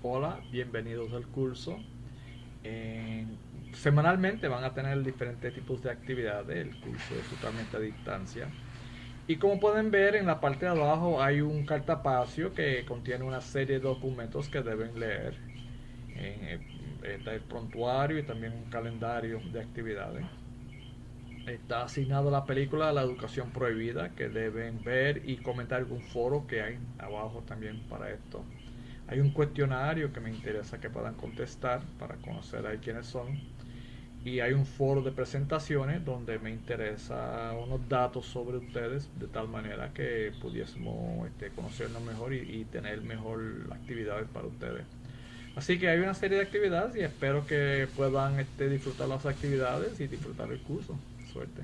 Hola, bienvenidos al curso. semanalmente van a tener diferentes tipos de actividades. El curso es totalmente a distancia. Y como pueden ver en la parte de abajo hay un cartapacio que contiene una serie de documentos que deben leer. Eh, está el prontuario y también un calendario de actividades. Está asignado la película La Educación Prohibida que deben ver y comentar algún foro que hay abajo también para esto. Hay un cuestionario que me interesa que puedan contestar para conocer a quiénes son. Y hay un foro de presentaciones donde me interesa unos datos sobre ustedes de tal manera que pudiésemos este, conocernos mejor y, tener mejor actividades para ustedes. Así que hay una serie de actividades y espero que puedan este, disfrutar las actividades y disfrutar el curso. Suerte.